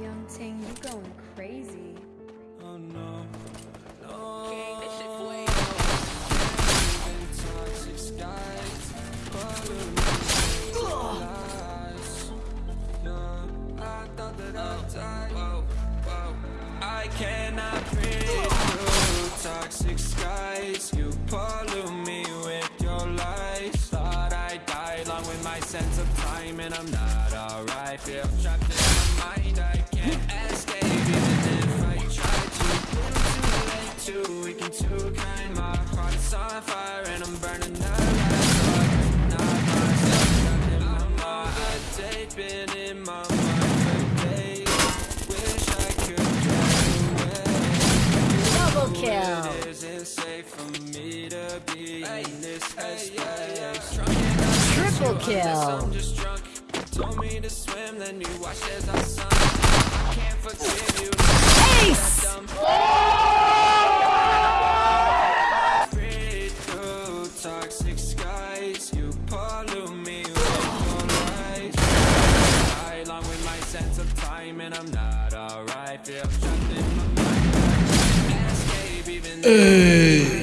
Young Ting, you going crazy. Oh no, no. King, this shit way toxic skies, follow me lies. Yeah, I thought that I'd die. Whoa, whoa. I cannot breathe through toxic skies. You pollute me with your lies. Thought I'd die along with my sense of time, and I'm not alright. Feel trapped in my too too kind. My heart's on fire and I'm burning alive. Not myself, trapped in my mind. A date been in my mind for days. Wish I could drive away. Double kill. It isn't safe for me to be in this headspace. Triple kill. Told me to swim, then you watched as I sunk. I can't forgive you. Time, and I'm not alright. Feel trapped in my mind. Escape even.